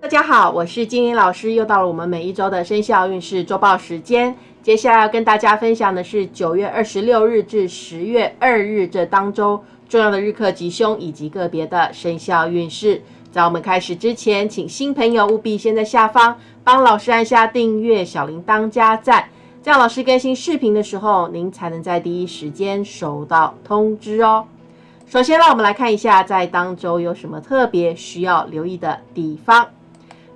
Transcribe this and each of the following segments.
大家好，我是金玲老师，又到了我们每一周的生肖运势周报时间。接下来要跟大家分享的是九月二十六日至十月二日这当周重要的日课吉凶以及个别的生肖运势。在我们开始之前，请新朋友务必先在下方帮老师按下订阅、小铃铛加赞，这样老师更新视频的时候，您才能在第一时间收到通知哦。首先，让我们来看一下在当周有什么特别需要留意的地方。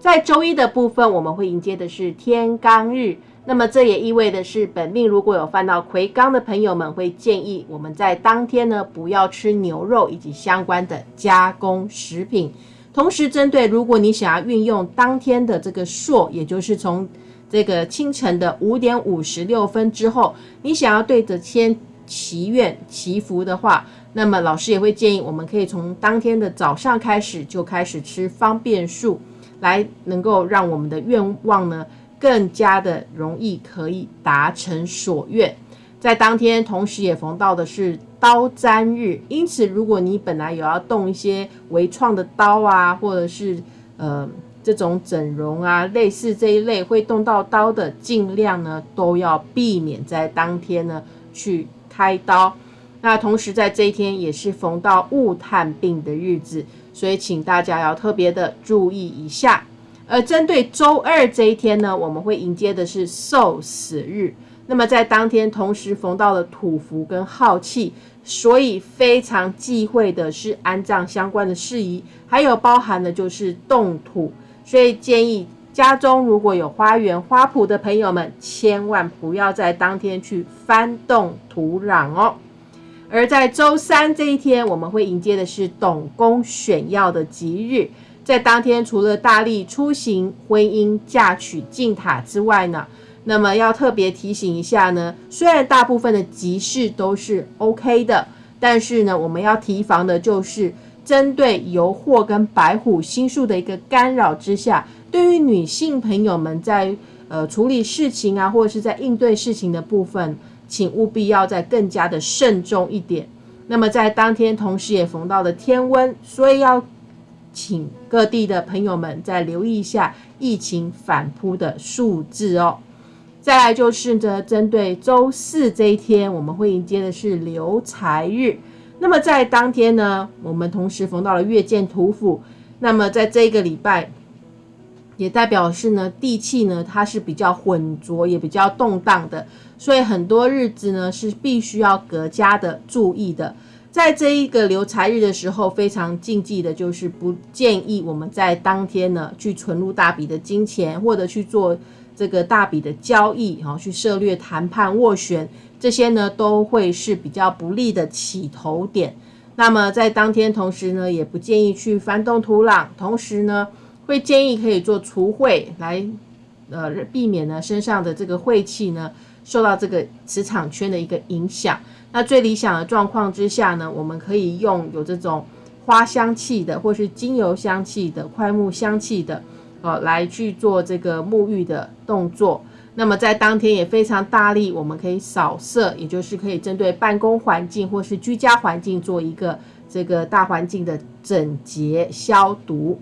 在周一的部分，我们会迎接的是天罡日，那么这也意味的是，本命如果有犯到魁罡的朋友们，会建议我们在当天呢不要吃牛肉以及相关的加工食品。同时，针对如果你想要运用当天的这个朔，也就是从这个清晨的五点五十六分之后，你想要对着天祈愿祈福的话，那么老师也会建议我们可以从当天的早上开始就开始吃方便素。来能够让我们的愿望呢更加的容易可以达成所愿，在当天同时也逢到的是刀砧日，因此如果你本来有要动一些微创的刀啊，或者是呃这种整容啊，类似这一类会动到刀的，尽量呢都要避免在当天呢去开刀。那同时在这一天也是逢到物探病的日子。所以，请大家要特别的注意一下。而针对周二这一天呢，我们会迎接的是受死日。那么在当天同时逢到了土福跟耗气，所以非常忌讳的是安葬相关的事宜，还有包含的就是动土。所以建议家中如果有花园花圃的朋友们，千万不要在当天去翻动土壤哦。而在周三这一天，我们会迎接的是董公选要的吉日。在当天，除了大力出行、婚姻、嫁娶、进塔之外呢，那么要特别提醒一下呢，虽然大部分的吉事都是 OK 的，但是呢，我们要提防的就是针对油惑跟白虎星宿的一个干扰之下，对于女性朋友们在呃处理事情啊，或者是在应对事情的部分。请务必要再更加的慎重一点。那么在当天同时也逢到了天温，所以要请各地的朋友们再留意一下疫情反扑的数字哦。再来就是呢，针对周四这一天，我们会迎接的是留财日。那么在当天呢，我们同时逢到了月见土府。那么在这一个礼拜，也代表是呢地气呢它是比较浑浊，也比较动荡的。所以很多日子呢是必须要格加的注意的，在这一个留财日的时候，非常禁忌的就是不建议我们在当天呢去存入大笔的金钱，或者去做这个大笔的交易，哈，去涉略谈判斡旋，这些呢都会是比较不利的起头点。那么在当天同时呢，也不建议去翻动土壤，同时呢会建议可以做除秽来，呃，避免呢身上的这个晦气呢。受到这个磁场圈的一个影响，那最理想的状况之下呢，我们可以用有这种花香气的，或是精油香气的、快木香气的，哦，来去做这个沐浴的动作。那么在当天也非常大力，我们可以扫射，也就是可以针对办公环境或是居家环境做一个这个大环境的整洁消毒。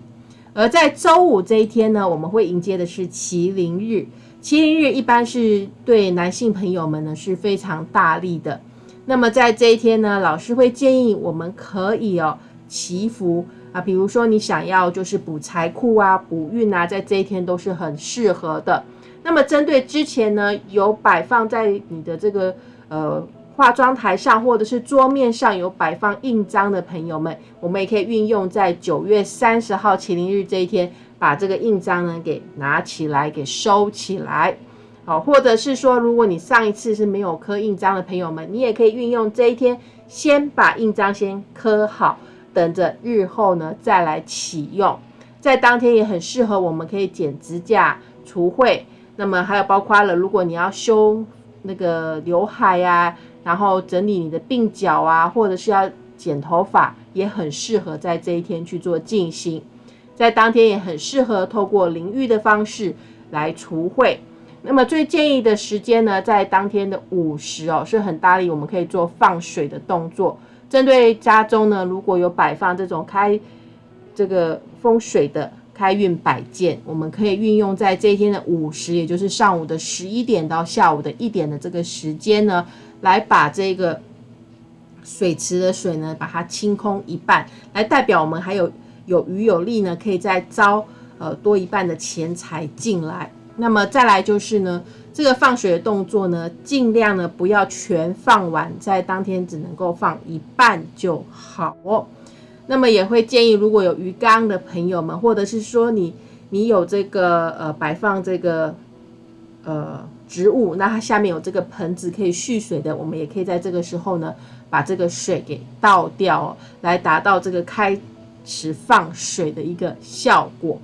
而在周五这一天呢，我们会迎接的是麒麟日。麒麟日一般是对男性朋友们呢是非常大力的。那么在这一天呢，老师会建议我们可以哦祈福啊，比如说你想要就是补财库啊、补运啊，在这一天都是很适合的。那么针对之前呢有摆放在你的这个呃化妆台上或者是桌面上有摆放印章的朋友们，我们也可以运用在九月三十号麒麟日这一天。把这个印章呢给拿起来，给收起来，好，或者是说，如果你上一次是没有刻印章的朋友们，你也可以运用这一天，先把印章先刻好，等着日后呢再来启用。在当天也很适合，我们可以剪指甲、除秽，那么还有包括了，如果你要修那个刘海呀，然后整理你的鬓角啊，或者是要剪头发，也很适合在这一天去做进行。在当天也很适合透过淋浴的方式来除秽。那么最建议的时间呢，在当天的午时哦，是很大力，我们可以做放水的动作。针对家中呢，如果有摆放这种开这个风水的开运摆件，我们可以运用在这一天的午时，也就是上午的十一点到下午的一点的这个时间呢，来把这个水池的水呢，把它清空一半，来代表我们还有有余有力呢，可以再招呃多一半的钱财进来。那么再来就是呢，这个放水的动作呢，尽量呢不要全放完，在当天只能够放一半就好哦。那么也会建议，如果有鱼缸的朋友们，或者是说你你有这个呃摆放这个呃植物，那它下面有这个盆子可以蓄水的，我们也可以在这个时候呢，把这个水给倒掉，来达到这个开始放水的一个效果。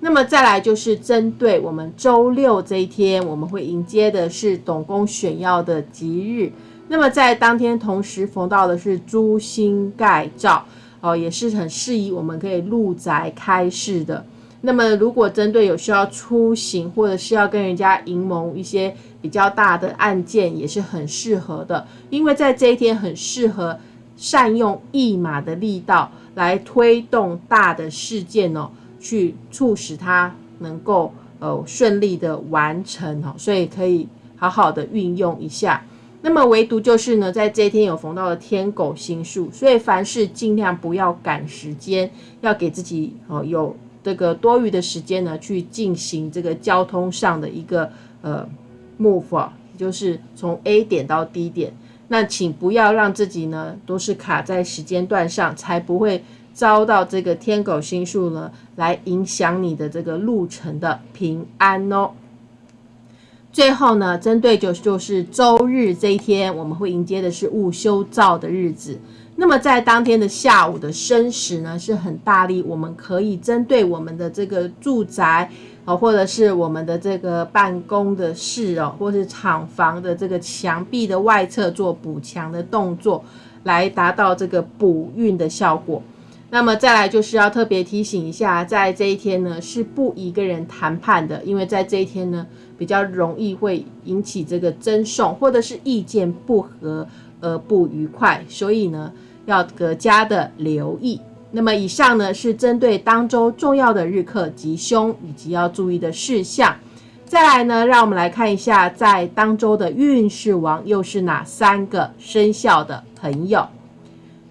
那么再来就是针对我们周六这一天，我们会迎接的是董公选曜的吉日。那么在当天同时逢到的是朱星盖照。哦，也是很适宜我们可以入宅开市的。那么，如果针对有需要出行，或者是要跟人家营盟一些比较大的案件，也是很适合的。因为在这一天很适合善用一马的力道来推动大的事件哦，去促使它能够呃顺利的完成哦，所以可以好好的运用一下。那么唯独就是呢，在这一天有逢到了天狗星数，所以凡事尽量不要赶时间，要给自己哦有这个多余的时间呢，去进行这个交通上的一个呃 move，就是从 A 点到 D 点。那请不要让自己呢都是卡在时间段上，才不会遭到这个天狗星数呢来影响你的这个路程的平安哦。最后呢，针对就就是周日这一天，我们会迎接的是戊修造的日子。那么在当天的下午的申时呢，是很大力，我们可以针对我们的这个住宅哦，或者是我们的这个办公的室哦，或是厂房的这个墙壁的外侧做补墙的动作，来达到这个补运的效果。那么再来就是要特别提醒一下，在这一天呢，是不宜跟人谈判的，因为在这一天呢。比较容易会引起这个争讼，或者是意见不合而不愉快，所以呢要更加的留意。那么以上呢是针对当周重要的日课吉凶以及要注意的事项。再来呢，让我们来看一下在当周的运势王又是哪三个生肖的朋友。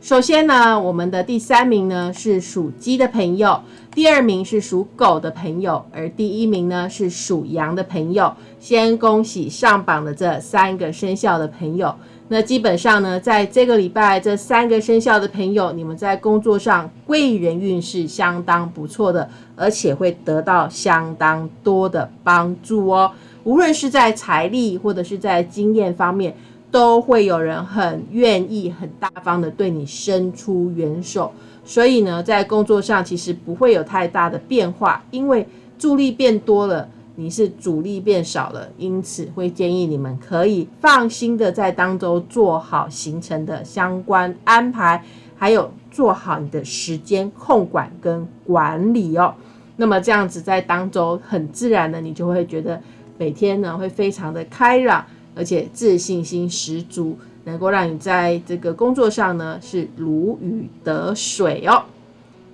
首先呢，我们的第三名呢是属鸡的朋友。第二名是属狗的朋友，而第一名呢是属羊的朋友。先恭喜上榜的这三个生肖的朋友。那基本上呢，在这个礼拜，这三个生肖的朋友，你们在工作上贵人运势相当不错的，而且会得到相当多的帮助哦。无论是在财力或者是在经验方面，都会有人很愿意、很大方的对你伸出援手。所以呢，在工作上其实不会有太大的变化，因为助力变多了，你是主力变少了，因此会建议你们可以放心的在当中做好行程的相关安排，还有做好你的时间控管跟管理哦。那么这样子在当中很自然的，你就会觉得每天呢会非常的开朗，而且自信心十足。能够让你在这个工作上呢是如鱼得水哦。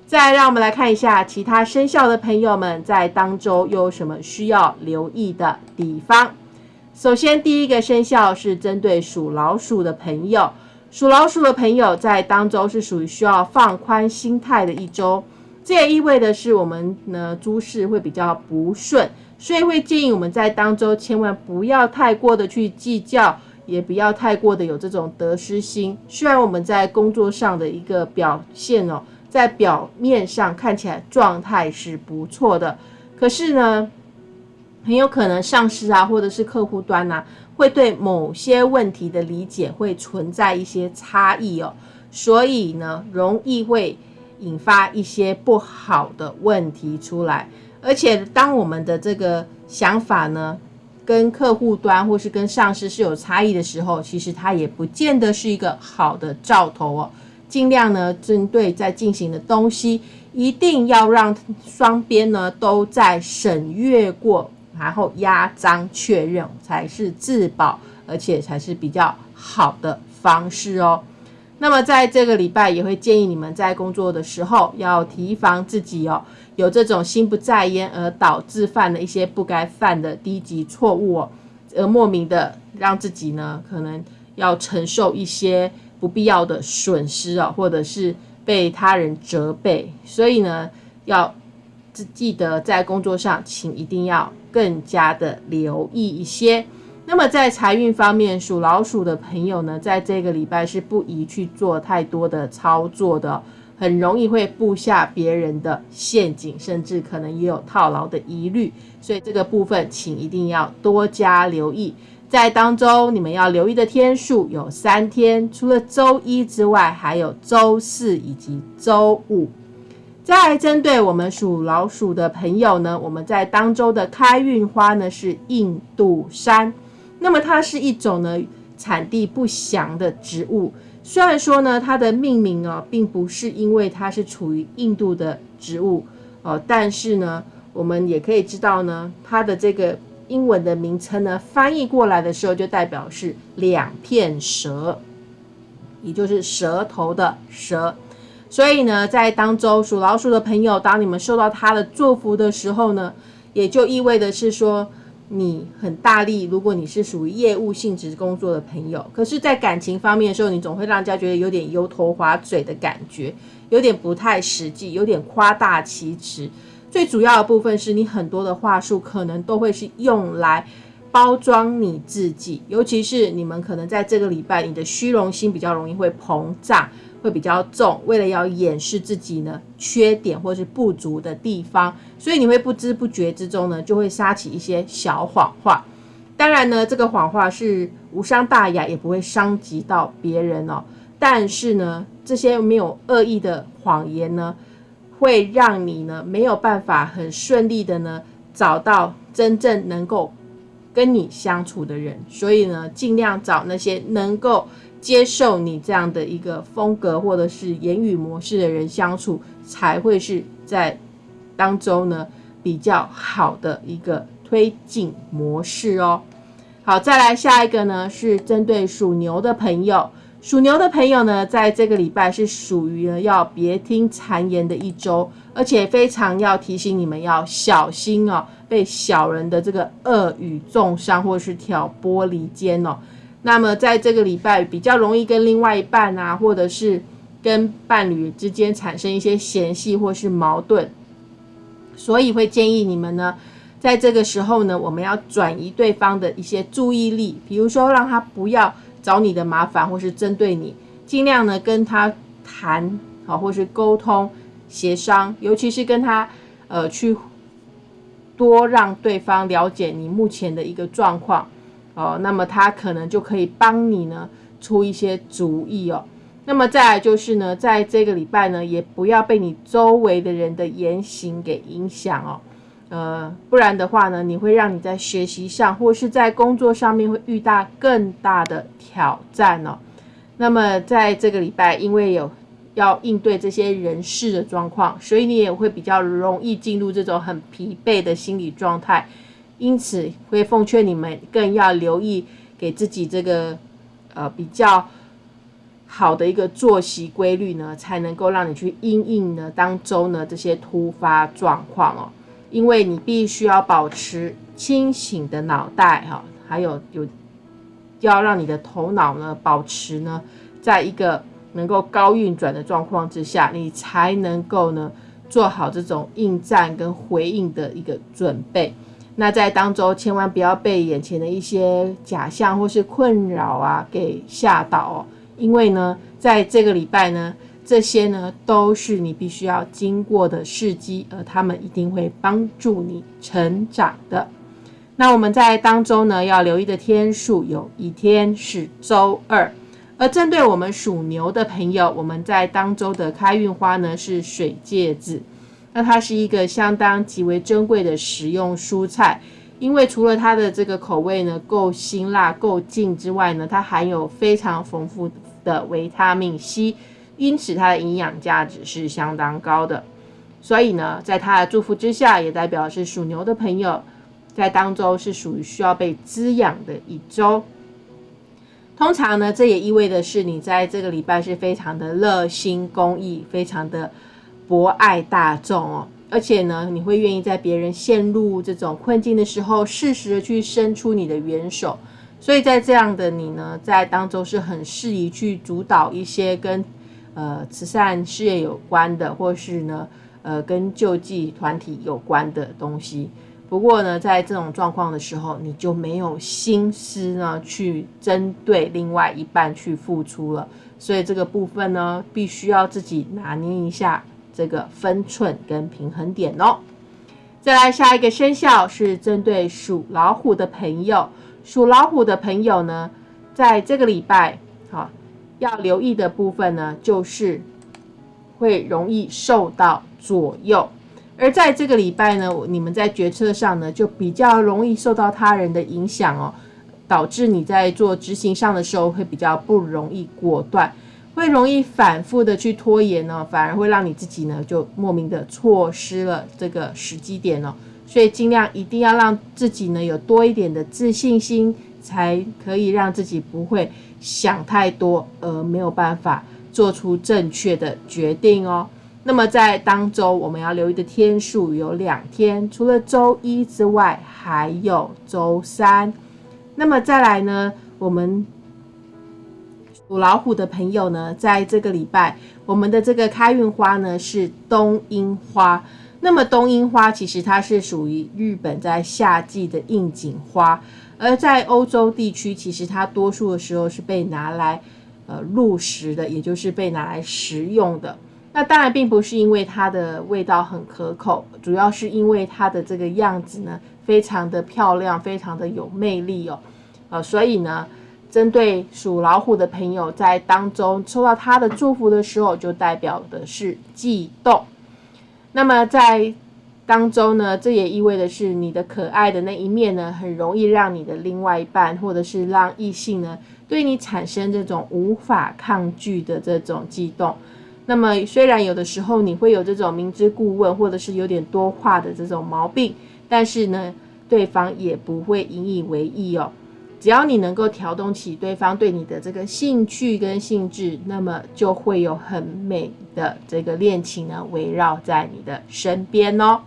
再让我们来看一下其他生肖的朋友们在当周又有什么需要留意的地方。首先，第一个生肖是针对属老鼠的朋友，属老鼠的朋友在当周是属于需要放宽心态的一周。这也意味的是我们呢诸事会比较不顺，所以会建议我们在当周千万不要太过的去计较。也不要太过的有这种得失心。虽然我们在工作上的一个表现哦，在表面上看起来状态是不错的，可是呢，很有可能上司啊，或者是客户端呐，会对某些问题的理解会存在一些差异哦，所以呢，容易会引发一些不好的问题出来。而且，当我们的这个想法呢，跟客户端或是跟上司是有差异的时候，其实它也不见得是一个好的兆头哦。尽量呢，针对在进行的东西，一定要让双边呢都在审阅过，然后压章确认才是自保，而且才是比较好的方式哦。那么在这个礼拜也会建议你们在工作的时候要提防自己哦，有这种心不在焉而导致犯了一些不该犯的低级错误哦，而莫名的让自己呢可能要承受一些不必要的损失哦，或者是被他人责备，所以呢要记得在工作上，请一定要更加的留意一些。那么在财运方面，属老鼠的朋友呢，在这个礼拜是不宜去做太多的操作的，很容易会布下别人的陷阱，甚至可能也有套牢的疑虑。所以这个部分，请一定要多加留意。在当中，你们要留意的天数有三天，除了周一之外，还有周四以及周五。再针对我们属老鼠的朋友呢，我们在当周的开运花呢是印度山。那么它是一种呢产地不详的植物，虽然说呢它的命名哦并不是因为它是处于印度的植物哦，但是呢我们也可以知道呢它的这个英文的名称呢翻译过来的时候就代表是两片舌，也就是舌头的舌，所以呢在当中属老鼠的朋友，当你们受到它的祝福的时候呢，也就意味的是说。你很大力，如果你是属于业务性质工作的朋友，可是，在感情方面的时候，你总会让人家觉得有点油头滑嘴的感觉，有点不太实际，有点夸大其词。最主要的部分是你很多的话术可能都会是用来包装你自己，尤其是你们可能在这个礼拜，你的虚荣心比较容易会膨胀。会比较重，为了要掩饰自己呢缺点或是不足的地方，所以你会不知不觉之中呢就会撒起一些小谎话。当然呢，这个谎话是无伤大雅，也不会伤及到别人哦。但是呢，这些没有恶意的谎言呢，会让你呢没有办法很顺利的呢找到真正能够跟你相处的人。所以呢，尽量找那些能够。接受你这样的一个风格或者是言语模式的人相处，才会是在当中呢比较好的一个推进模式哦。好，再来下一个呢是针对属牛的朋友，属牛的朋友呢在这个礼拜是属于呢要别听谗言的一周，而且非常要提醒你们要小心哦，被小人的这个恶语重伤或是挑拨离间哦。那么在这个礼拜比较容易跟另外一半啊，或者是跟伴侣之间产生一些嫌隙或是矛盾，所以会建议你们呢，在这个时候呢，我们要转移对方的一些注意力，比如说让他不要找你的麻烦，或是针对你，尽量呢跟他谈好，或是沟通协商，尤其是跟他呃去多让对方了解你目前的一个状况。哦，那么他可能就可以帮你呢出一些主意哦。那么再来就是呢，在这个礼拜呢，也不要被你周围的人的言行给影响哦。呃，不然的话呢，你会让你在学习上或是在工作上面会遇到更大的挑战哦。那么在这个礼拜，因为有要应对这些人事的状况，所以你也会比较容易进入这种很疲惫的心理状态。因此，会奉劝你们更要留意，给自己这个呃比较好的一个作息规律呢，才能够让你去应应呢当周呢这些突发状况哦。因为你必须要保持清醒的脑袋哈，还有有要让你的头脑呢保持呢在一个能够高运转的状况之下，你才能够呢做好这种应战跟回应的一个准备。那在当中，千万不要被眼前的一些假象或是困扰啊给吓倒，因为呢，在这个礼拜呢，这些呢都是你必须要经过的事机，而他们一定会帮助你成长的。那我们在当中呢，要留意的天数有一天是周二，而针对我们属牛的朋友，我们在当周的开运花呢是水芥子。那它是一个相当极为珍贵的食用蔬菜，因为除了它的这个口味呢够辛辣够劲之外呢，它含有非常丰富的维他命 C，因此它的营养价值是相当高的。所以呢，在它的祝福之下，也代表是属牛的朋友在当周是属于需要被滋养的一周。通常呢，这也意味的是你在这个礼拜是非常的热心公益，非常的博爱大众哦。而且呢，你会愿意在别人陷入这种困境的时候，适时的去伸出你的援手。所以在这样的你呢，在当中是很适宜去主导一些跟呃慈善事业有关的，或是呢呃跟救济团体有关的东西。不过呢，在这种状况的时候，你就没有心思呢去针对另外一半去付出了。所以这个部分呢，必须要自己拿捏一下这个分寸跟平衡点哦。再来下一个生肖是针对属老虎的朋友，属老虎的朋友呢，在这个礼拜，好要留意的部分呢，就是会容易受到左右。而在这个礼拜呢，你们在决策上呢，就比较容易受到他人的影响哦，导致你在做执行上的时候会比较不容易果断，会容易反复的去拖延呢，反而会让你自己呢就莫名的错失了这个时机点哦。所以尽量一定要让自己呢有多一点的自信心，才可以让自己不会想太多而没有办法做出正确的决定哦。那么在当周我们要留意的天数有两天，除了周一之外，还有周三。那么再来呢，我们属老虎的朋友呢，在这个礼拜，我们的这个开运花呢是冬樱花。那么冬樱花其实它是属于日本在夏季的应景花，而在欧洲地区，其实它多数的时候是被拿来呃入食的，也就是被拿来食用的。那当然并不是因为它的味道很可口，主要是因为它的这个样子呢，非常的漂亮，非常的有魅力哦。呃，所以呢，针对属老虎的朋友，在当中收到他的祝福的时候，就代表的是悸动。那么在当中呢，这也意味的是你的可爱的那一面呢，很容易让你的另外一半，或者是让异性呢，对你产生这种无法抗拒的这种悸动。那么，虽然有的时候你会有这种明知故问，或者是有点多话的这种毛病，但是呢，对方也不会引以为意哦。只要你能够调动起对方对你的这个兴趣跟兴致，那么就会有很美的这个恋情呢围绕在你的身边哦。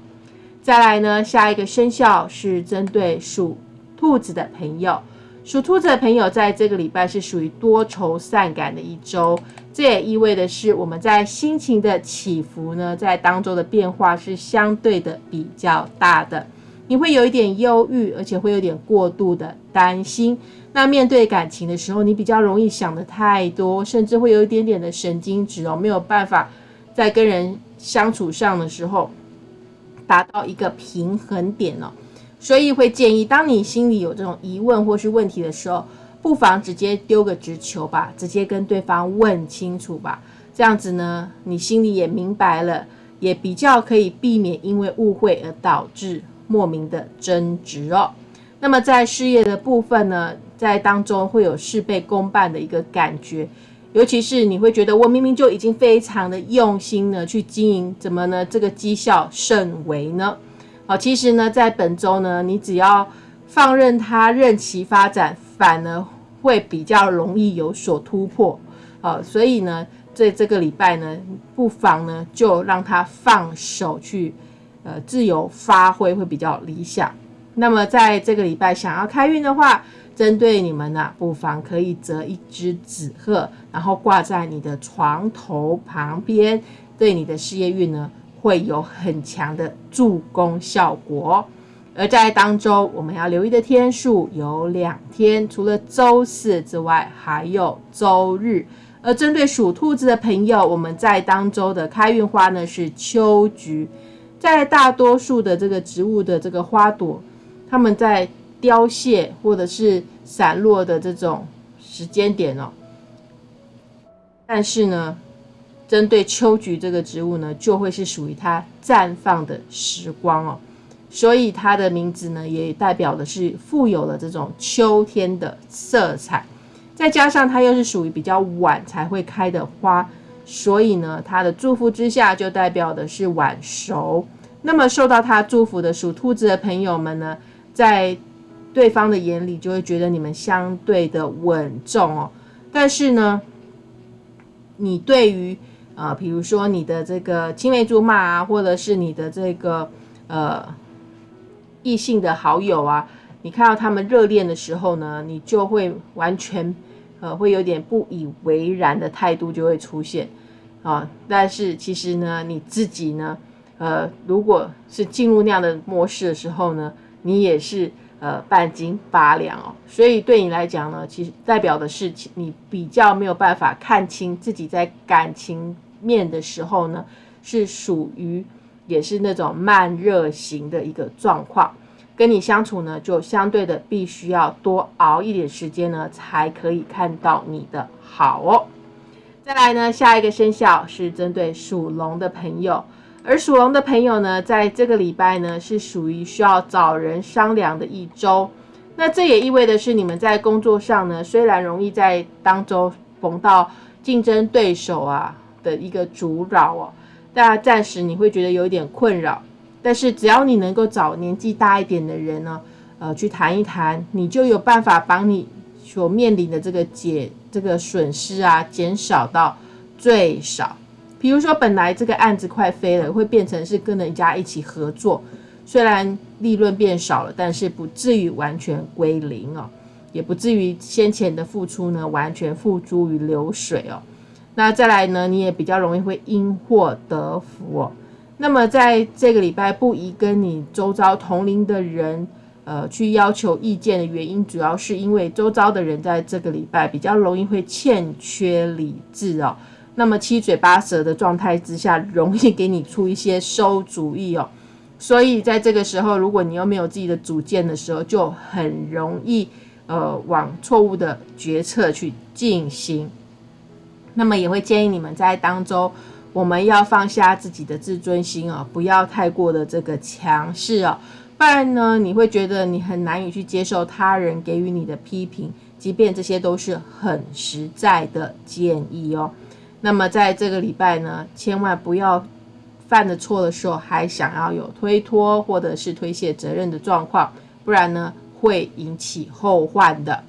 再来呢，下一个生肖是针对属兔子的朋友。属兔子的朋友，在这个礼拜是属于多愁善感的一周，这也意味的是我们在心情的起伏呢，在当中的变化是相对的比较大的。你会有一点忧郁，而且会有点过度的担心。那面对感情的时候，你比较容易想的太多，甚至会有一点点的神经质哦，没有办法在跟人相处上的时候达到一个平衡点哦。所以会建议，当你心里有这种疑问或是问题的时候，不妨直接丢个直球吧，直接跟对方问清楚吧。这样子呢，你心里也明白了，也比较可以避免因为误会而导致莫名的争执哦。那么在事业的部分呢，在当中会有事倍功半的一个感觉，尤其是你会觉得我明明就已经非常的用心呢去经营，怎么呢这个绩效甚微呢？好，其实呢，在本周呢，你只要放任它任其发展，反而会比较容易有所突破。好，所以呢，在这个礼拜呢，不妨呢就让它放手去，呃，自由发挥会比较理想。那么在这个礼拜想要开运的话，针对你们呢，不妨可以折一只纸鹤，然后挂在你的床头旁边，对你的事业运呢。会有很强的助攻效果，而在当周我们要留意的天数有两天，除了周四之外，还有周日。而针对属兔子的朋友，我们在当周的开运花呢是秋菊。在大多数的这个植物的这个花朵，它们在凋谢或者是散落的这种时间点哦，但是呢。针对秋菊这个植物呢，就会是属于它绽放的时光哦，所以它的名字呢，也代表的是富有了这种秋天的色彩。再加上它又是属于比较晚才会开的花，所以呢，他的祝福之下就代表的是晚熟。那么受到他祝福的属兔子的朋友们呢，在对方的眼里就会觉得你们相对的稳重哦。但是呢，你对于呃，比如说你的这个青梅竹马啊，或者是你的这个呃异性的好友啊，你看到他们热恋的时候呢，你就会完全呃会有点不以为然的态度就会出现啊。但是其实呢，你自己呢，呃，如果是进入那样的模式的时候呢，你也是。呃，半斤八两哦，所以对你来讲呢，其实代表的是你比较没有办法看清自己在感情面的时候呢，是属于也是那种慢热型的一个状况，跟你相处呢，就相对的必须要多熬一点时间呢，才可以看到你的好哦。再来呢，下一个生肖是针对属龙的朋友。而属龙的朋友呢，在这个礼拜呢，是属于需要找人商量的一周。那这也意味的是，你们在工作上呢，虽然容易在当中逢到竞争对手啊的一个阻扰哦，大家暂时你会觉得有点困扰。但是只要你能够找年纪大一点的人呢，呃，去谈一谈，你就有办法帮你所面临的这个减这个损失啊，减少到最少。比如说，本来这个案子快飞了，会变成是跟人家一起合作，虽然利润变少了，但是不至于完全归零哦，也不至于先前的付出呢完全付诸于流水哦。那再来呢，你也比较容易会因祸得福哦。那么在这个礼拜不宜跟你周遭同龄的人呃去要求意见的原因，主要是因为周遭的人在这个礼拜比较容易会欠缺理智哦。那么七嘴八舌的状态之下，容易给你出一些馊主意哦。所以在这个时候，如果你又没有自己的主见的时候，就很容易呃往错误的决策去进行。那么也会建议你们在当中，我们要放下自己的自尊心哦，不要太过的这个强势哦，不然呢，你会觉得你很难以去接受他人给予你的批评，即便这些都是很实在的建议哦。那么在这个礼拜呢，千万不要犯了错的时候还想要有推脱或者是推卸责任的状况，不然呢会引起后患的。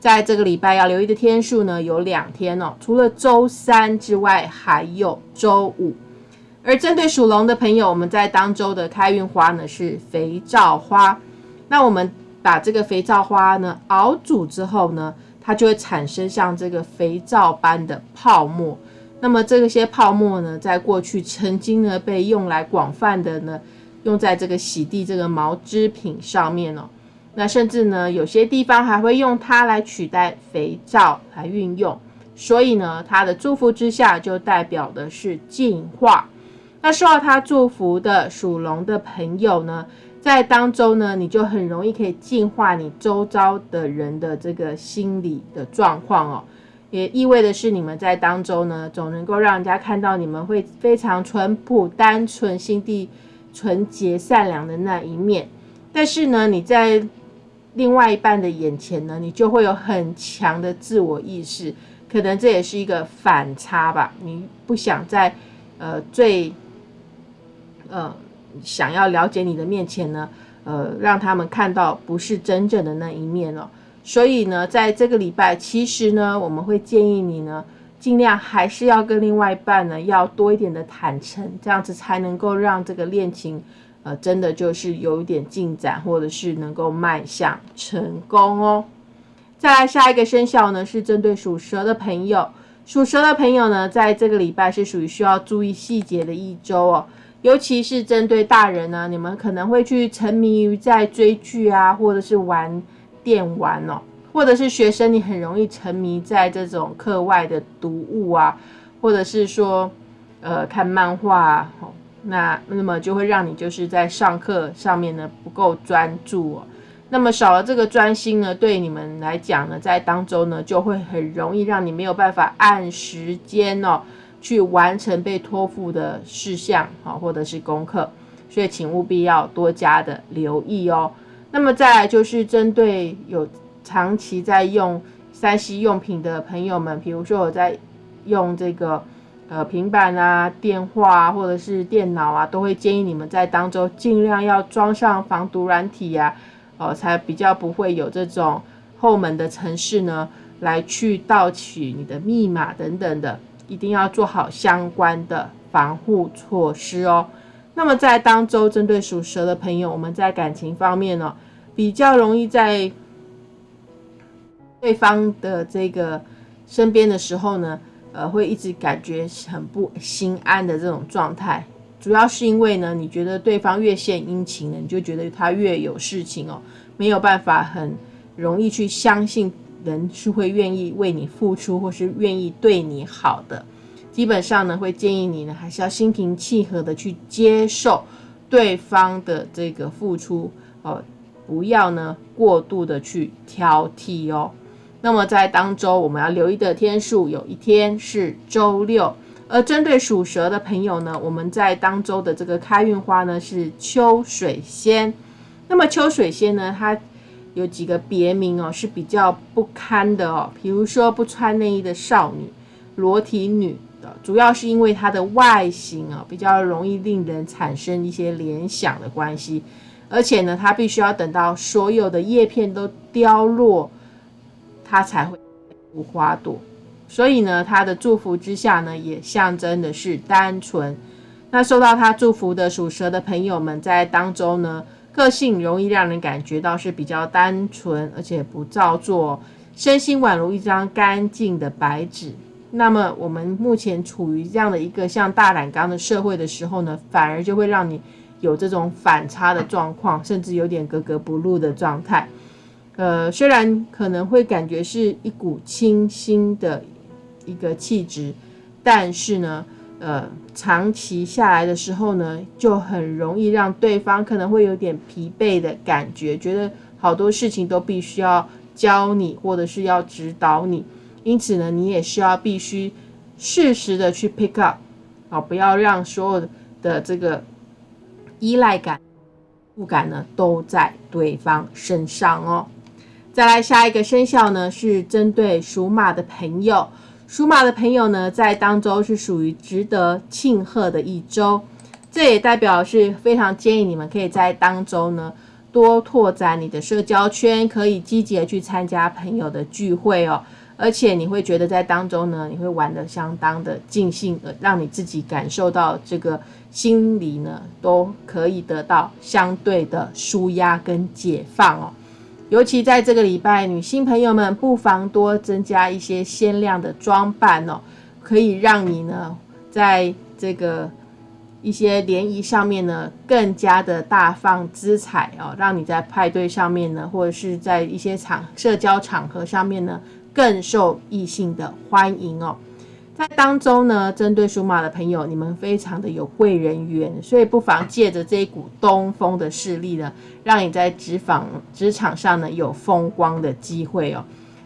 在这个礼拜要留意的天数呢有两天哦，除了周三之外，还有周五。而针对属龙的朋友，我们在当周的开运花呢是肥皂花。那我们把这个肥皂花呢熬煮之后呢，它就会产生像这个肥皂般的泡沫。那么这些泡沫呢，在过去曾经呢被用来广泛的呢用在这个洗涤这个毛织品上面哦。那甚至呢有些地方还会用它来取代肥皂来运用。所以呢，它的祝福之下就代表的是净化。那受到他祝福的属龙的朋友呢，在当中呢，你就很容易可以净化你周遭的人的这个心理的状况哦。也意味的是，你们在当中呢，总能够让人家看到你们会非常淳朴、单纯、心地纯洁、善良的那一面。但是呢，你在另外一半的眼前呢，你就会有很强的自我意识，可能这也是一个反差吧。你不想在呃最呃想要了解你的面前呢，呃让他们看到不是真正的那一面哦。所以呢，在这个礼拜，其实呢，我们会建议你呢，尽量还是要跟另外一半呢，要多一点的坦诚，这样子才能够让这个恋情，呃，真的就是有一点进展，或者是能够迈向成功哦。再来下一个生肖呢，是针对属蛇的朋友，属蛇的朋友呢，在这个礼拜是属于需要注意细节的一周哦，尤其是针对大人呢，你们可能会去沉迷于在追剧啊，或者是玩。电玩哦，或者是学生，你很容易沉迷在这种课外的读物啊，或者是说，呃，看漫画哦，那那么就会让你就是在上课上面呢不够专注哦，那么少了这个专心呢，对你们来讲呢，在当中呢就会很容易让你没有办法按时间哦去完成被托付的事项啊，或者是功课，所以请务必要多加的留意哦。那么再来就是针对有长期在用三 C 用品的朋友们，比如说我在用这个呃平板啊、电话啊或者是电脑啊，都会建议你们在当中尽量要装上防毒软体呀，哦，才比较不会有这种后门的城市呢来去盗取你的密码等等的，一定要做好相关的防护措施哦。那么在当周针对属蛇的朋友，我们在感情方面呢，比较容易在对方的这个身边的时候呢，呃，会一直感觉很不心安的这种状态，主要是因为呢，你觉得对方越献殷勤呢，你就觉得他越有事情哦，没有办法很容易去相信人是会愿意为你付出或是愿意对你好的。基本上呢，会建议你呢，还是要心平气和的去接受对方的这个付出哦，不要呢过度的去挑剔哦。那么在当周我们要留意的天数，有一天是周六。而针对属蛇的朋友呢，我们在当周的这个开运花呢是秋水仙。那么秋水仙呢，它有几个别名哦，是比较不堪的哦，比如说不穿内衣的少女、裸体女的。主要是因为它的外形啊，比较容易令人产生一些联想的关系，而且呢，它必须要等到所有的叶片都凋落，它才会无花朵。所以呢，它的祝福之下呢，也象征的是单纯。那受到它祝福的属蛇的朋友们，在当中呢，个性容易让人感觉到是比较单纯，而且不造作，身心宛如一张干净的白纸。那么我们目前处于这样的一个像大染缸的社会的时候呢，反而就会让你有这种反差的状况，甚至有点格格不入的状态。呃，虽然可能会感觉是一股清新的一个气质，但是呢，呃，长期下来的时候呢，就很容易让对方可能会有点疲惫的感觉，觉得好多事情都必须要教你，或者是要指导你。因此呢，你也需要必须适时的去 pick up，啊，不要让所有的这个依赖感、不感呢都在对方身上哦。再来下一个生肖呢，是针对属马的朋友。属马的朋友呢，在当周是属于值得庆贺的一周，这也代表是非常建议你们可以在当周呢多拓展你的社交圈，可以积极的去参加朋友的聚会哦。而且你会觉得在当中呢，你会玩得相当的尽兴，呃，让你自己感受到这个心理呢，都可以得到相对的舒压跟解放哦。尤其在这个礼拜，女性朋友们不妨多增加一些鲜亮的装扮哦，可以让你呢，在这个一些联谊上面呢，更加的大放姿彩哦，让你在派对上面呢，或者是在一些场社交场合上面呢。更受异性的欢迎哦，在当中呢，针对属马的朋友，你们非常的有贵人缘，所以不妨借着这一股东风的势力呢，让你在职访职场上呢有风光的机会哦。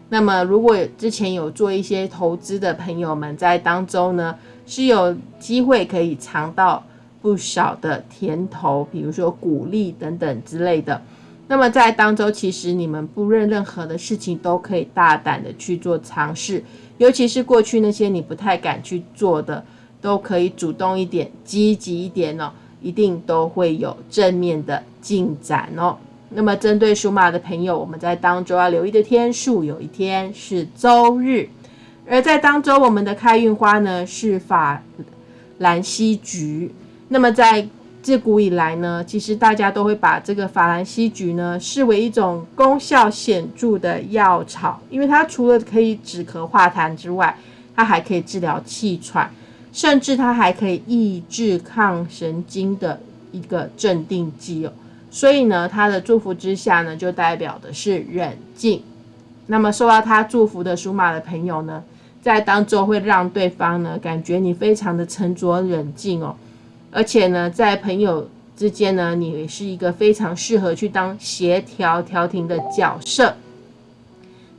那么，如果之前有做一些投资的朋友们，在当中呢是有机会可以尝到不少的甜头，比如说鼓励等等之类的。那么在当中，其实你们不论任何的事情都可以大胆的去做尝试，尤其是过去那些你不太敢去做的，都可以主动一点、积极一点哦，一定都会有正面的进展哦。那么针对属马的朋友，我们在当周要留意的天数，有一天是周日，而在当周我们的开运花呢是法兰西菊。那么在自古以来呢，其实大家都会把这个法兰西菊呢视为一种功效显著的药草，因为它除了可以止咳化痰之外，它还可以治疗气喘，甚至它还可以抑制抗神经的一个镇定剂哦。所以呢，它的祝福之下呢，就代表的是冷静。那么受到它祝福的属马的朋友呢，在当中会让对方呢感觉你非常的沉着冷静哦。而且呢，在朋友之间呢，你是一个非常适合去当协调调停的角色。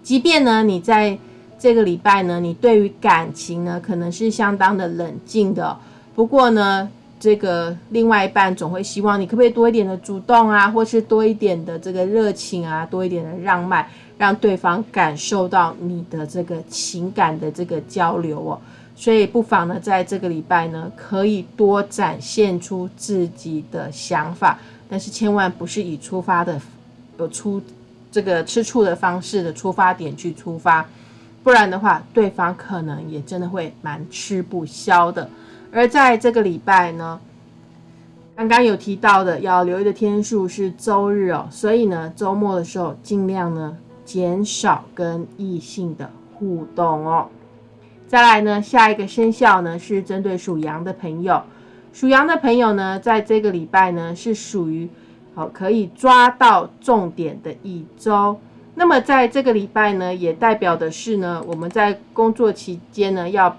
即便呢，你在这个礼拜呢，你对于感情呢，可能是相当的冷静的。不过呢，这个另外一半总会希望你可不可以多一点的主动啊，或是多一点的这个热情啊，多一点的让迈，让对方感受到你的这个情感的这个交流哦。所以不妨呢，在这个礼拜呢，可以多展现出自己的想法，但是千万不是以出发的有出这个吃醋的方式的出发点去出发，不然的话，对方可能也真的会蛮吃不消的。而在这个礼拜呢，刚刚有提到的要留意的天数是周日哦，所以呢，周末的时候尽量呢减少跟异性的互动哦。再来呢，下一个生肖呢是针对属羊的朋友。属羊的朋友呢，在这个礼拜呢是属于好可以抓到重点的一周。那么在这个礼拜呢，也代表的是呢，我们在工作期间呢要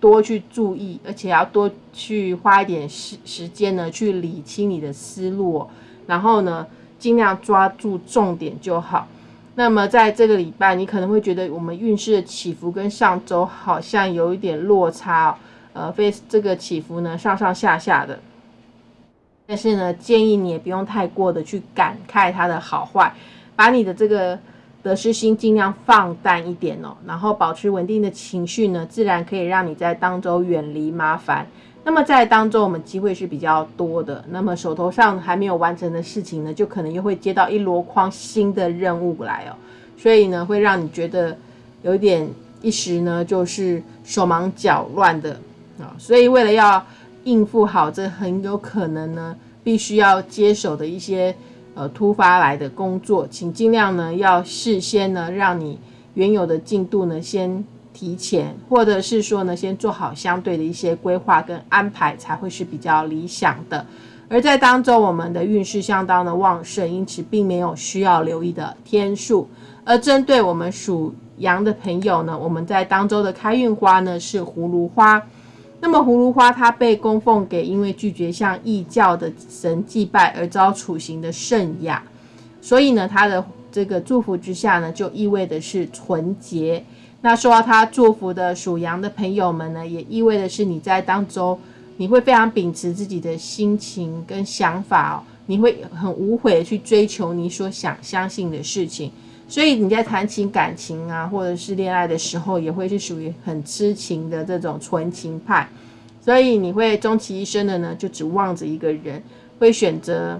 多去注意，而且要多去花一点时时间呢去理清你的思路，然后呢尽量抓住重点就好。那么在这个礼拜，你可能会觉得我们运势的起伏跟上周好像有一点落差。呃，非这个起伏呢，上上下下的，但是呢，建议你也不用太过的去感慨它的好坏，把你的这个得失心尽量放淡一点哦，然后保持稳定的情绪呢，自然可以让你在当周远离麻烦。那么在当中，我们机会是比较多的，那么手头上还没有完成的事情呢，就可能又会接到一箩筐新的任务来哦，所以呢，会让你觉得有点一时呢，就是手忙脚乱的。啊，所以为了要应付好这很有可能呢，必须要接手的一些呃突发来的工作，请尽量呢要事先呢让你原有的进度呢先提前，或者是说呢先做好相对的一些规划跟安排，才会是比较理想的。而在当中，我们的运势相当的旺盛，因此并没有需要留意的天数。而针对我们属羊的朋友呢，我们在当周的开运花呢是葫芦花。那么葫芦花它被供奉给因为拒绝向异教的神祭拜而遭处刑的圣雅，所以呢，它的这个祝福之下呢，就意味的是纯洁。那受到他祝福的属羊的朋友们呢，也意味的是你在当中你会非常秉持自己的心情跟想法哦，你会很无悔的去追求你所想相信的事情。所以你在谈情感情啊，或者是恋爱的时候，也会是属于很痴情的这种纯情派。所以你会终其一生的呢，就只望着一个人，会选择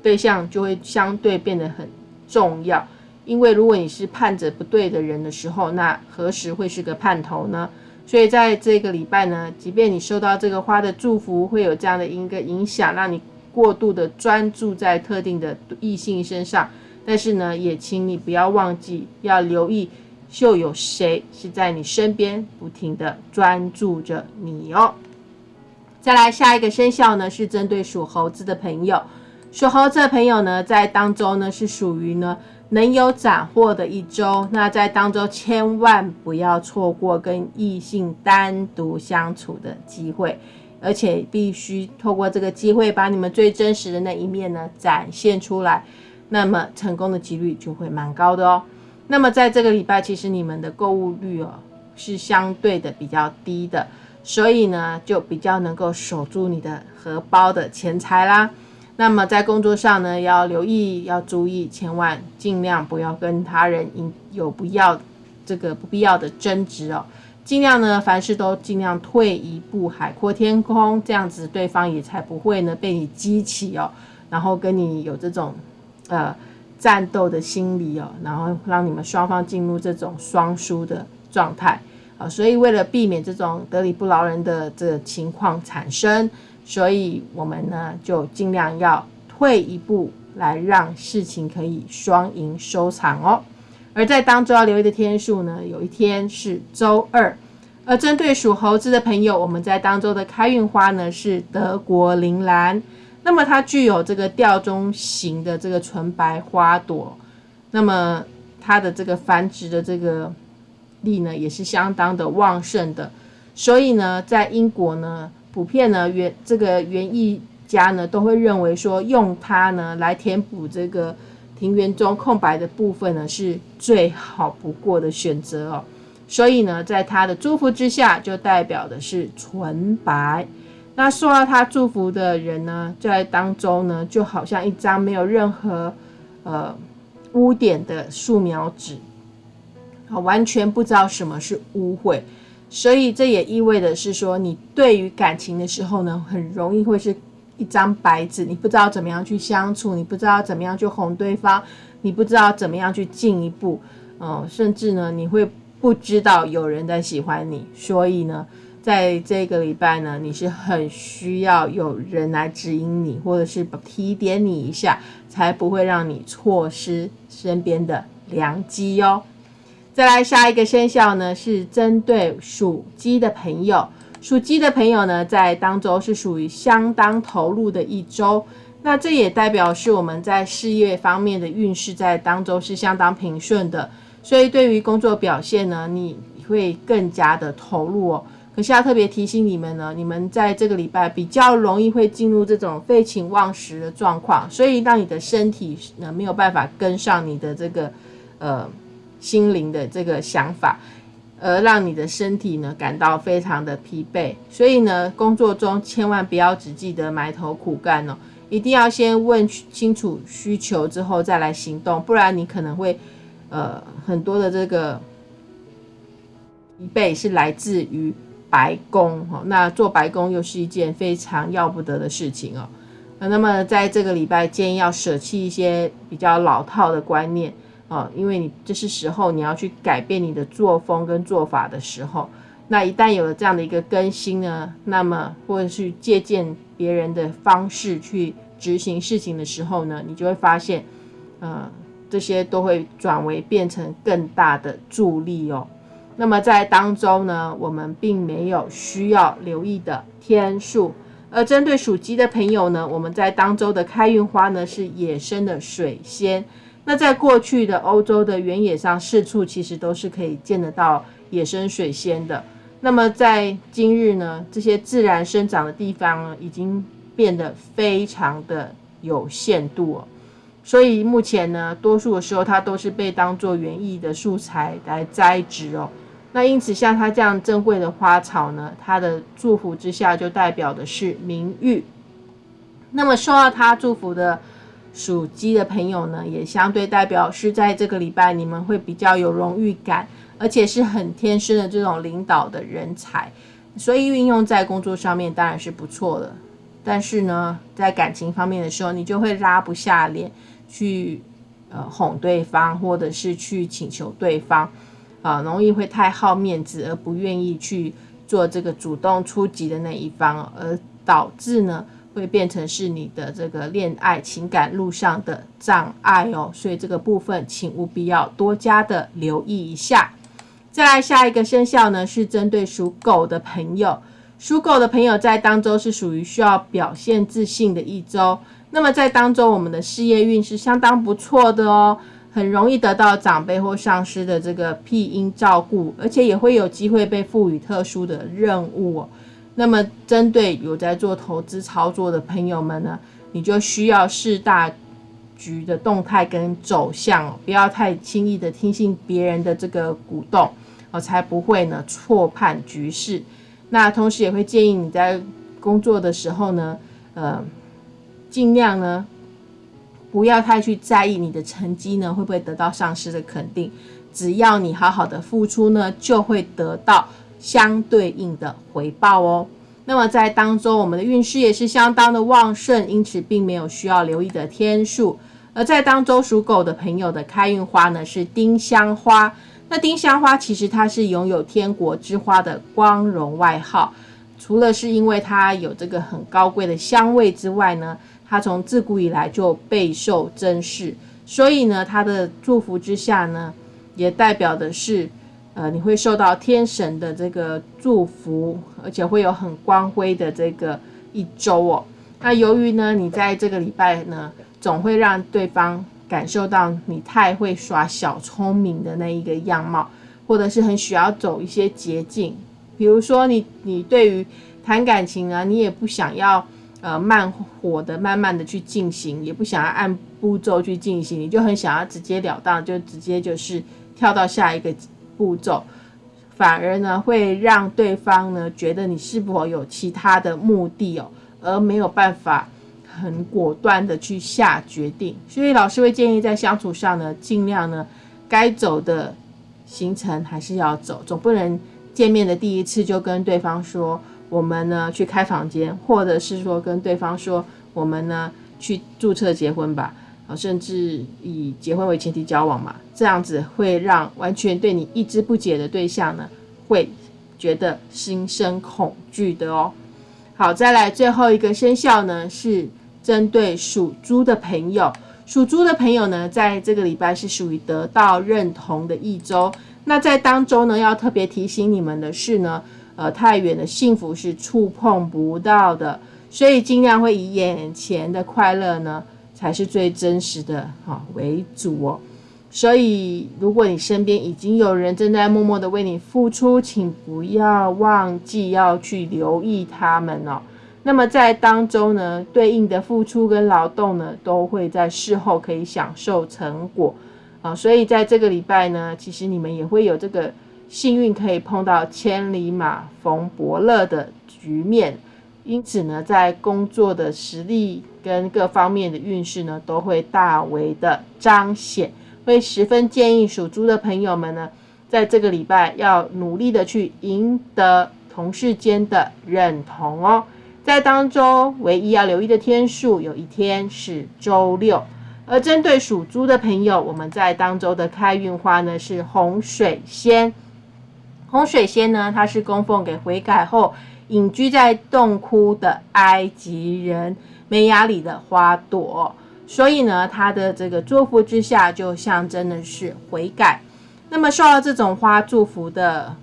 对象就会相对变得很重要。因为如果你是盼着不对的人的时候，那何时会是个盼头呢？所以在这个礼拜呢，即便你收到这个花的祝福，会有这样的一个影响，让你过度的专注在特定的异性身上。但是呢，也请你不要忘记要留意，就有谁是在你身边不停的专注着你哦。再来下一个生肖呢，是针对属猴子的朋友。属猴子的朋友呢，在当中呢是属于呢能有斩获的一周。那在当中千万不要错过跟异性单独相处的机会，而且必须透过这个机会，把你们最真实的那一面呢展现出来。那么成功的几率就会蛮高的哦。那么在这个礼拜，其实你们的购物率哦是相对的比较低的，所以呢就比较能够守住你的荷包的钱财啦。那么在工作上呢，要留意，要注意，千万尽量不要跟他人有不要这个不必要的争执哦。尽量呢，凡事都尽量退一步海阔天空，这样子对方也才不会呢被你激起哦，然后跟你有这种。呃，战斗的心理哦，然后让你们双方进入这种双输的状态啊，所以为了避免这种得理不饶人的这个情况产生，所以我们呢就尽量要退一步，来让事情可以双赢收场哦。而在当中要留意的天数呢，有一天是周二，而针对属猴子的朋友，我们在当中的开运花呢是德国铃兰。那么它具有这个吊钟形的这个纯白花朵，那么它的这个繁殖的这个力呢，也是相当的旺盛的。所以呢，在英国呢，普遍呢园这个园艺家呢都会认为说，用它呢来填补这个庭园中空白的部分呢，是最好不过的选择哦。所以呢，在他的祝福之下，就代表的是纯白。那受到他祝福的人呢，在当中呢，就好像一张没有任何呃污点的素描纸，啊，完全不知道什么是污秽，所以这也意味着是说，你对于感情的时候呢，很容易会是一张白纸，你不知道怎么样去相处，你不知道怎么样去哄对方，你不知道怎么样去进一步，哦，甚至呢，你会不知道有人在喜欢你，所以呢，在这个礼拜呢，你是很需要有人来指引你，或者是提点你一下，才不会让你错失身边的良机哟。再来下一个生肖呢，是针对属鸡的朋友。属鸡的朋友呢，在当周是属于相当投入的一周。那这也代表是我们在事业方面的运势在当周是相当平顺的。所以对于工作表现呢，你会更加的投入哦。可是要特别提醒你们呢，你们在这个礼拜比较容易会进入这种废寝忘食的状况，所以让你的身体呢没有办法跟上你的这个呃。心灵的这个想法，而让你的身体呢感到非常的疲惫。所以呢，工作中千万不要只记得埋头苦干哦，一定要先问清楚需求之后再来行动，不然你可能会呃很多的这个疲惫是来自于白工哈。那做白工又是一件非常要不得的事情哦。那么在这个礼拜，建议要舍弃一些比较老套的观念。哦，因为你这是时候你要去改变你的作风跟做法的时候，那一旦有了这样的一个更新呢，那么或者是借鉴别人的方式去执行事情的时候呢，你就会发现，呃，这些都会转为变成更大的助力哦。那么在当中呢，我们并没有需要留意的天数，而针对属鸡的朋友呢，我们在当周的开运花呢是野生的水仙。那在过去的欧洲的原野上，四处其实都是可以见得到野生水仙的。那么在今日呢，这些自然生长的地方呢，已经变得非常的有限度哦。所以目前呢，多数的时候它都是被当做园艺的素材来栽植哦。那因此，像它这样珍贵的花草呢，它的祝福之下就代表的是名誉。那么受到它祝福的。属鸡的朋友呢，也相对代表是在这个礼拜你们会比较有荣誉感，而且是很天生的这种领导的人才，所以运用在工作上面当然是不错的。但是呢，在感情方面的时候，你就会拉不下脸去呃哄对方，或者是去请求对方，啊，容易会太好面子而不愿意去做这个主动出击的那一方，而导致呢。会变成是你的这个恋爱情感路上的障碍哦，所以这个部分请务必要多加的留意一下。再来下一个生肖呢，是针对属狗的朋友，属狗的朋友在当周是属于需要表现自信的一周。那么在当周，我们的事业运是相当不错的哦，很容易得到长辈或上司的这个庇荫照顾，而且也会有机会被赋予特殊的任务。那么，针对有在做投资操作的朋友们呢，你就需要视大局的动态跟走向，不要太轻易的听信别人的这个鼓动，哦，才不会呢错判局势。那同时也会建议你在工作的时候呢，呃，尽量呢不要太去在意你的成绩呢会不会得到上司的肯定，只要你好好的付出呢，就会得到。相对应的回报哦。那么在当中，我们的运势也是相当的旺盛，因此并没有需要留意的天数。而在当中属狗的朋友的开运花呢是丁香花。那丁香花其实它是拥有天国之花的光荣外号，除了是因为它有这个很高贵的香味之外呢，它从自古以来就备受珍视，所以呢，它的祝福之下呢，也代表的是。呃，你会受到天神的这个祝福，而且会有很光辉的这个一周哦。那由于呢，你在这个礼拜呢，总会让对方感受到你太会耍小聪明的那一个样貌，或者是很需要走一些捷径。比如说，你你对于谈感情啊，你也不想要呃慢火的、慢慢的去进行，也不想要按步骤去进行，你就很想要直截了当，就直接就是跳到下一个。步骤反而呢会让对方呢觉得你是否有其他的目的哦，而没有办法很果断的去下决定。所以老师会建议在相处上呢，尽量呢该走的行程还是要走，总不能见面的第一次就跟对方说我们呢去开房间，或者是说跟对方说，我们呢去注册结婚吧，啊，甚至以结婚为前提交往嘛，这样子会让完全对你一知不解的对象呢，会觉得心生恐惧的哦。好，再来最后一个生肖呢，是针对属猪的朋友。属猪的朋友呢，在这个礼拜是属于得到认同的一周。那在当中呢，要特别提醒你们的是呢。呃，太远的幸福是触碰不到的，所以尽量会以眼前的快乐呢，才是最真实的哈为主哦。所以，如果你身边已经有人正在默默的为你付出，请不要忘记要去留意他们哦。那么在当中呢，对应的付出跟劳动呢，都会在事后可以享受成果啊。所以在这个礼拜呢，其实你们也会有这个。幸运可以碰到千里马逢伯乐的局面，因此呢，在工作的实力跟各方面的运势呢，都会大为的彰显。会十分建议属猪的朋友们呢，在这个礼拜要努力的去赢得同事间的认同哦。在当中唯一要留意的天数，有一天是周六。而针对属猪的朋友，我们在当周的开运花呢是红水仙。红水仙呢，它是供奉给悔改后隐居在洞窟的埃及人梅雅里的花朵，所以呢，它的这个祝福之下，就象征的是悔改。那么受到这种花祝福的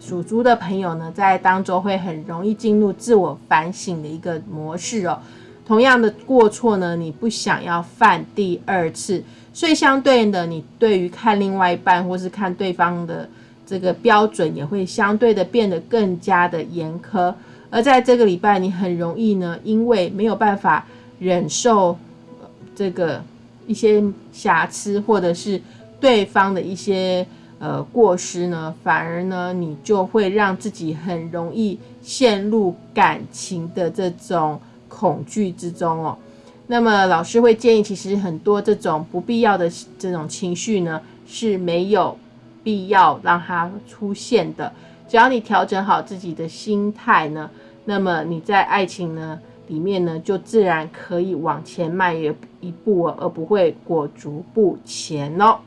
属猪的朋友呢，在当中会很容易进入自我反省的一个模式哦。同样的过错呢，你不想要犯第二次，所以相对的，你对于看另外一半或是看对方的。这个标准也会相对的变得更加的严苛，而在这个礼拜，你很容易呢，因为没有办法忍受这个一些瑕疵，或者是对方的一些呃过失呢，反而呢，你就会让自己很容易陷入感情的这种恐惧之中哦。那么老师会建议，其实很多这种不必要的这种情绪呢，是没有。必要让它出现的，只要你调整好自己的心态呢，那么你在爱情呢里面呢，就自然可以往前迈一一步，而不会裹足不前哦。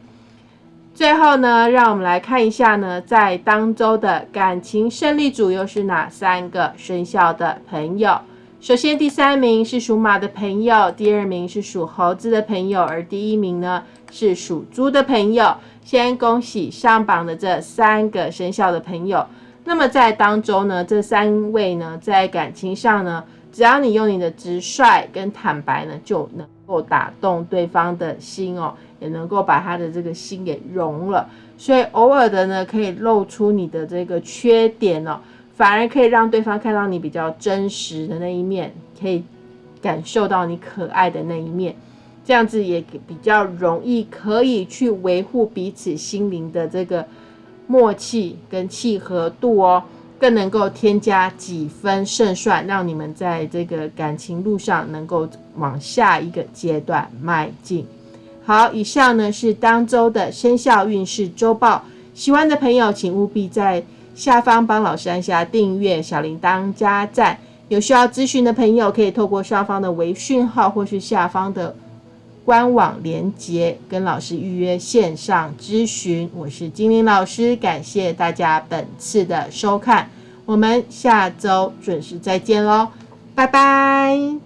最后呢，让我们来看一下呢，在当周的感情胜利组又是哪三个生肖的朋友？首先，第三名是属马的朋友，第二名是属猴子的朋友，而第一名呢是属猪的朋友。先恭喜上榜的这三个生肖的朋友。那么在当中呢，这三位呢，在感情上呢，只要你用你的直率跟坦白呢，就能够打动对方的心哦，也能够把他的这个心给融了。所以偶尔的呢，可以露出你的这个缺点哦。反而可以让对方看到你比较真实的那一面，可以感受到你可爱的那一面，这样子也比较容易可以去维护彼此心灵的这个默契跟契合度哦，更能够添加几分胜算，让你们在这个感情路上能够往下一个阶段迈进。好，以上呢是当周的生肖运势周报，喜欢的朋友请务必在。下方帮老师按下订阅、小铃铛、加赞。有需要咨询的朋友，可以透过上方的微讯号或是下方的官网连接，跟老师预约线上咨询。我是精灵老师，感谢大家本次的收看，我们下周准时再见喽，拜拜。